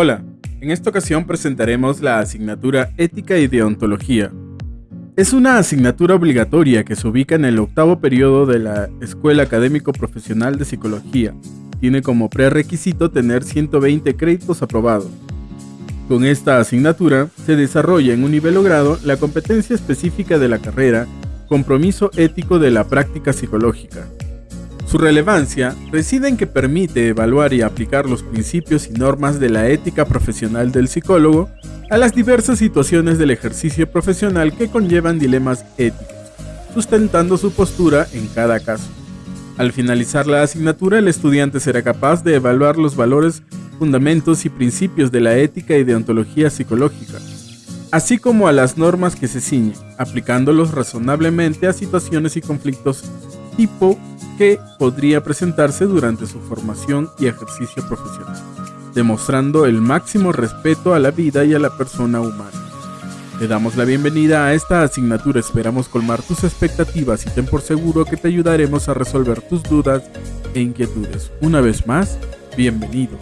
Hola, en esta ocasión presentaremos la asignatura Ética y Deontología. Es una asignatura obligatoria que se ubica en el octavo periodo de la Escuela Académico Profesional de Psicología. Tiene como prerequisito tener 120 créditos aprobados. Con esta asignatura se desarrolla en un nivel o grado la competencia específica de la carrera, compromiso ético de la práctica psicológica, su relevancia reside en que permite evaluar y aplicar los principios y normas de la ética profesional del psicólogo a las diversas situaciones del ejercicio profesional que conllevan dilemas éticos, sustentando su postura en cada caso. Al finalizar la asignatura, el estudiante será capaz de evaluar los valores, fundamentos y principios de la ética y deontología psicológica, así como a las normas que se ciñen, aplicándolos razonablemente a situaciones y conflictos tipo que podría presentarse durante su formación y ejercicio profesional, demostrando el máximo respeto a la vida y a la persona humana. Te damos la bienvenida a esta asignatura, esperamos colmar tus expectativas y ten por seguro que te ayudaremos a resolver tus dudas e inquietudes. Una vez más, bienvenidos.